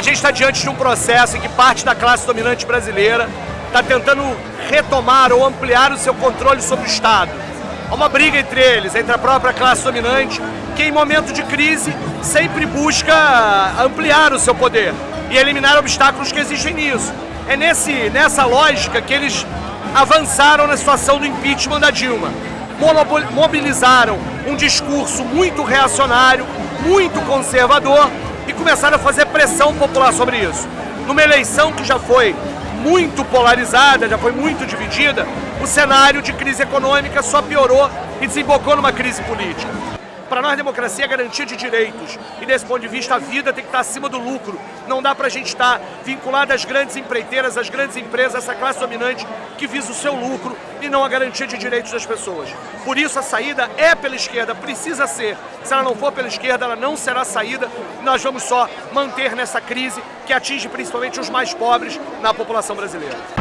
A gente está diante de um processo em que parte da classe dominante brasileira está tentando retomar ou ampliar o seu controle sobre o Estado. Há uma briga entre eles, entre a própria classe dominante, que em momento de crise sempre busca ampliar o seu poder e eliminar obstáculos que existem nisso. É nesse, nessa lógica que eles avançaram na situação do impeachment da Dilma. Mobilizaram um discurso muito reacionário, muito conservador e começaram a fazer pressão popular sobre isso. Numa eleição que já foi muito polarizada, já foi muito dividida, o cenário de crise econômica só piorou e desembocou numa crise política. Para nós, democracia é garantia de direitos. E desse ponto de vista, a vida tem que estar acima do lucro. Não dá para a gente estar vinculado às grandes empreiteiras, às grandes empresas, essa classe dominante que visa o seu lucro e não a garantia de direitos das pessoas. Por isso, a saída é pela esquerda, precisa ser. Se ela não for pela esquerda, ela não será saída. Nós vamos só manter nessa crise que atinge principalmente os mais pobres na população brasileira.